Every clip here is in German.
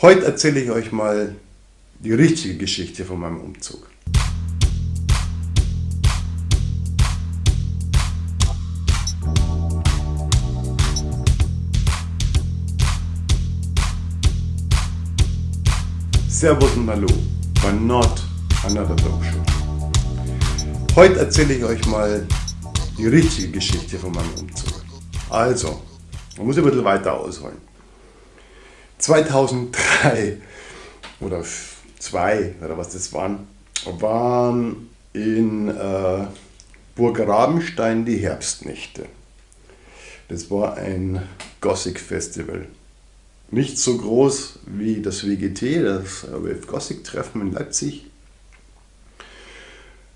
Heute erzähle ich euch mal die richtige Geschichte von meinem Umzug. Servus und Hallo bei Not Another Dog Show. Heute erzähle ich euch mal die richtige Geschichte von meinem Umzug. Also, man muss ein bisschen weiter ausholen. 2003 oder 2 oder was das waren, waren in äh, Burg Rabenstein die Herbstnächte. Das war ein Gothic Festival. Nicht so groß wie das WGT, das Wave Gothic Treffen in Leipzig.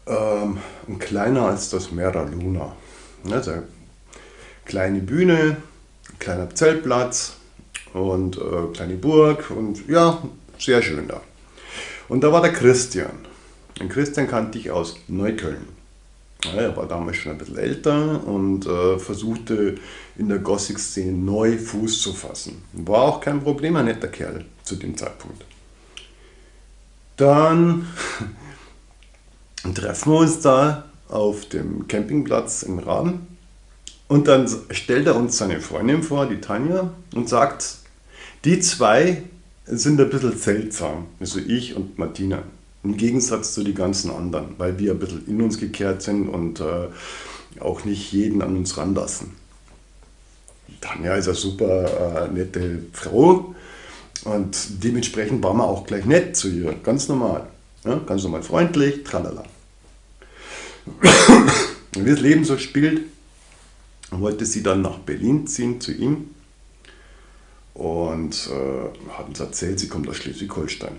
Ähm, und kleiner als das Mera Luna. Also kleine Bühne, kleiner Zeltplatz, und äh, kleine Burg und ja, sehr schön da. Und da war der Christian. Den Christian kannte ich aus Neukölln. Ja, er war damals schon ein bisschen älter und äh, versuchte in der Gothic-Szene neu Fuß zu fassen. War auch kein Problem, ein netter Kerl zu dem Zeitpunkt. Dann treffen wir uns da auf dem Campingplatz in Raden und dann stellt er uns seine Freundin vor, die Tanja, und sagt, die zwei sind ein bisschen seltsam, also ich und Martina. Im Gegensatz zu den ganzen anderen, weil wir ein bisschen in uns gekehrt sind und äh, auch nicht jeden an uns ranlassen. Tanja ist eine super äh, nette Frau und dementsprechend waren wir auch gleich nett zu ihr, ganz normal. Ja, ganz normal freundlich, tralala. Wie das Leben so spielt, wollte sie dann nach Berlin ziehen zu ihm und äh, hat uns erzählt, sie kommt aus Schleswig-Holstein.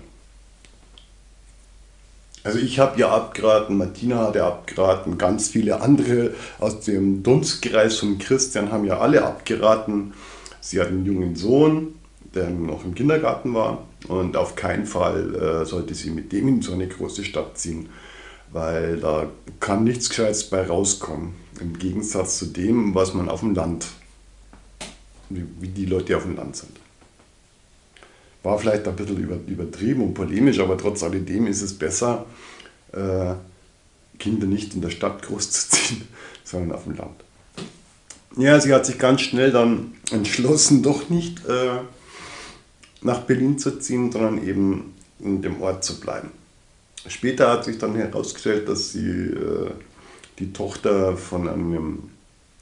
Also ich habe ihr abgeraten, Martina hat ihr abgeraten, ganz viele andere aus dem Dunstkreis von Christian haben ja alle abgeraten. Sie hat einen jungen Sohn, der noch im Kindergarten war und auf keinen Fall äh, sollte sie mit dem in so eine große Stadt ziehen, weil da kann nichts Gescheites bei rauskommen. Im Gegensatz zu dem, was man auf dem Land wie die Leute auf dem Land sind. War vielleicht ein bisschen übertrieben und polemisch, aber trotz alledem ist es besser, äh, Kinder nicht in der Stadt großzuziehen, sondern auf dem Land. Ja, sie hat sich ganz schnell dann entschlossen, doch nicht äh, nach Berlin zu ziehen, sondern eben in dem Ort zu bleiben. Später hat sich dann herausgestellt, dass sie äh, die Tochter von einem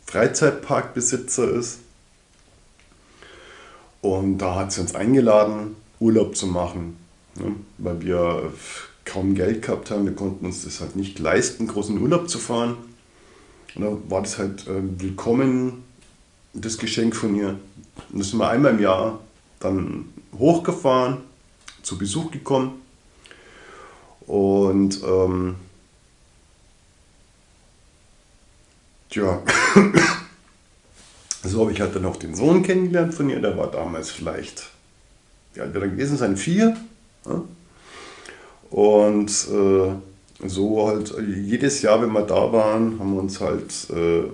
Freizeitparkbesitzer ist und da hat sie uns eingeladen, Urlaub zu machen, ne? weil wir kaum Geld gehabt haben. Wir konnten uns das halt nicht leisten, großen Urlaub zu fahren. Und da war das halt äh, willkommen, das Geschenk von ihr. Und da sind wir einmal im Jahr dann hochgefahren, zu Besuch gekommen. Und ähm, tja, so habe ich halt dann auch den Sohn kennengelernt von ihr, der war damals vielleicht, wie alt wird er gewesen sein? Vier. Ja? Und äh, so halt jedes Jahr, wenn wir da waren, haben wir uns halt äh,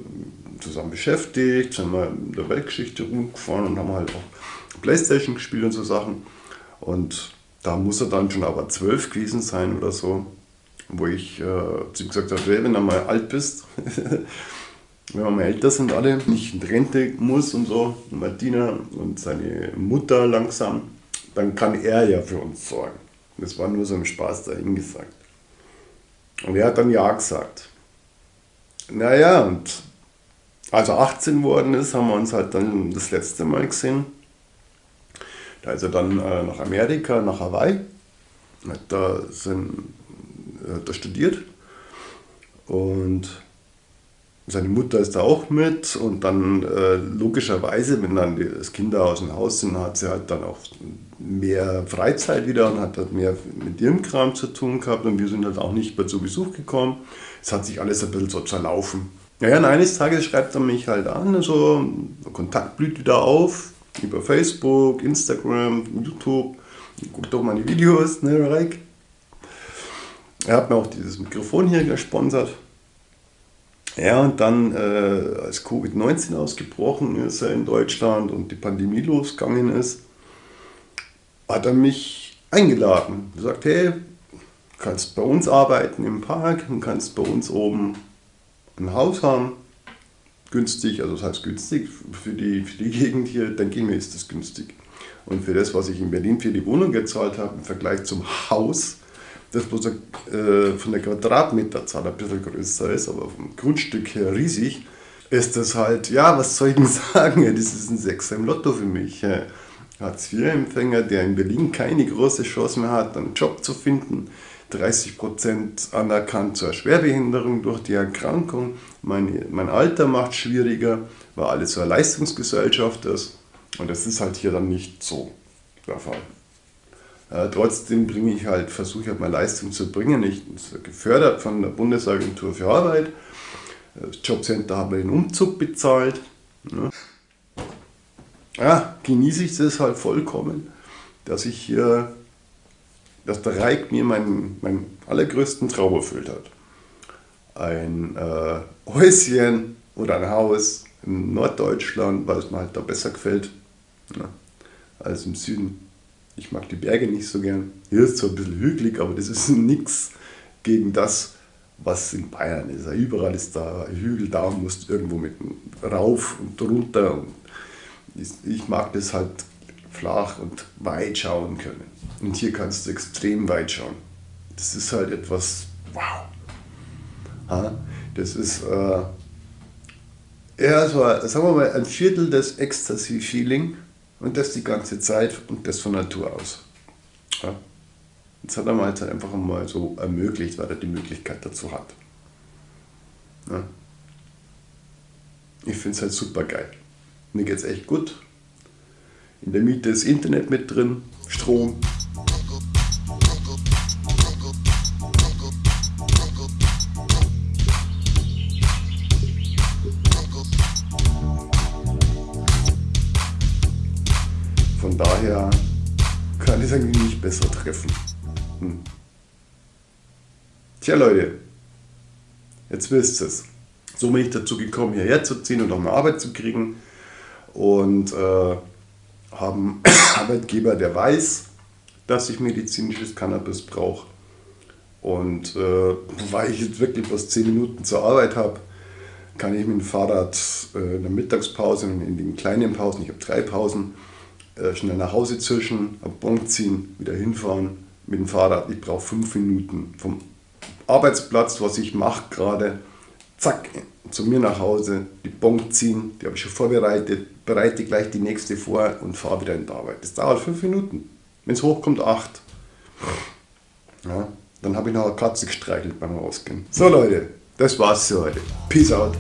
zusammen beschäftigt, sind wir in der Weltgeschichte rumgefahren und haben halt auch Playstation gespielt und so Sachen. Und da muss er dann schon aber zwölf gewesen sein oder so, wo ich äh, zu ihm gesagt habe, wenn du mal alt bist, wenn wir mal älter sind alle, nicht in Rente muss und so, Martina und seine Mutter langsam, dann kann er ja für uns sorgen. Das war nur so ein Spaß dahin gesagt. Und er hat dann Ja gesagt. Naja, und als er 18 worden ist, haben wir uns halt dann das letzte Mal gesehen. Da ist er dann äh, nach Amerika, nach Hawaii, hat da, sind, hat da studiert und seine Mutter ist da auch mit und dann äh, logischerweise, wenn dann die Kinder aus dem Haus sind, hat sie halt dann auch mehr Freizeit wieder und hat halt mehr mit ihrem Kram zu tun gehabt und wir sind halt auch nicht mehr zu Besuch gekommen. Es hat sich alles ein bisschen so zerlaufen. Naja, und eines Tages schreibt er mich halt an, also Kontakt blüht wieder auf über Facebook, Instagram, YouTube. Guckt doch mal die Videos, ne, Reik? Er hat mir auch dieses Mikrofon hier gesponsert. Ja, und dann, äh, als Covid-19 ausgebrochen ist in Deutschland und die Pandemie losgegangen ist, hat er mich eingeladen. Er sagt, hey, kannst bei uns arbeiten im Park und kannst bei uns oben ein Haus haben. Günstig, also das heißt günstig für die, für die Gegend hier, denke ich mir, ist das günstig. Und für das, was ich in Berlin für die Wohnung gezahlt habe, im Vergleich zum Haus, das bloß äh, von der Quadratmeterzahl ein bisschen größer ist, aber vom Grundstück her riesig, ist das halt, ja, was soll ich denn sagen? Das ist ein Sechser im Lotto für mich. Hartz-IV-Empfänger, der in Berlin keine große Chance mehr hat, einen Job zu finden, 30% anerkannt zur Schwerbehinderung durch die Erkrankung. Mein, mein Alter macht schwieriger, weil alles so eine Leistungsgesellschaft ist. Und das ist halt hier dann nicht so der Fall. Äh, trotzdem bringe ich halt, versuche ich halt mal Leistung zu bringen. Ich bin gefördert von der Bundesagentur für Arbeit. Das Jobcenter hat mir den Umzug bezahlt. Ja. ja, genieße ich das halt vollkommen, dass ich hier dass der Reik mir meinen, meinen allergrößten Traum erfüllt hat. Ein äh, Häuschen oder ein Haus in Norddeutschland, weil es mir halt da besser gefällt ja, als im Süden. Ich mag die Berge nicht so gern. Hier ist zwar ein bisschen hügelig, aber das ist nichts gegen das, was in Bayern ist. Überall ist da Hügel, da musst du irgendwo mit rauf und runter. Und ich mag das halt flach und weit schauen können. Und hier kannst du extrem weit schauen. Das ist halt etwas, wow. Das ist äh, eher so, sagen wir mal, ein Viertel des Ecstasy-Feeling und das die ganze Zeit und das von Natur aus. Ja. Das hat er mir halt einfach mal so ermöglicht, weil er die Möglichkeit dazu hat. Ja. Ich finde es halt super geil. Mir geht es echt gut. In der Miete ist Internet mit drin, Strom. Besser treffen. Hm. Tja Leute, jetzt wisst ihr es. So bin ich dazu gekommen, hierher zu ziehen und eine Arbeit zu kriegen. Und äh, haben Arbeitgeber, der weiß, dass ich medizinisches Cannabis brauche. Und äh, weil ich jetzt wirklich bloß 10 Minuten zur Arbeit habe, kann ich mit dem Fahrrad äh, in der Mittagspause und in den kleinen Pausen, ich habe drei Pausen, schnell nach Hause zischen, am Bon ziehen, wieder hinfahren mit dem Fahrrad. Ich brauche fünf Minuten vom Arbeitsplatz, was ich mache gerade, zack, zu mir nach Hause, die Bon ziehen, die habe ich schon vorbereitet, bereite gleich die nächste vor und fahre wieder in die Arbeit. Das dauert fünf Minuten. Wenn es hochkommt, acht. Ja, dann habe ich noch eine Katze gestreichelt beim Rausgehen. So Leute, das war's für heute. Peace out.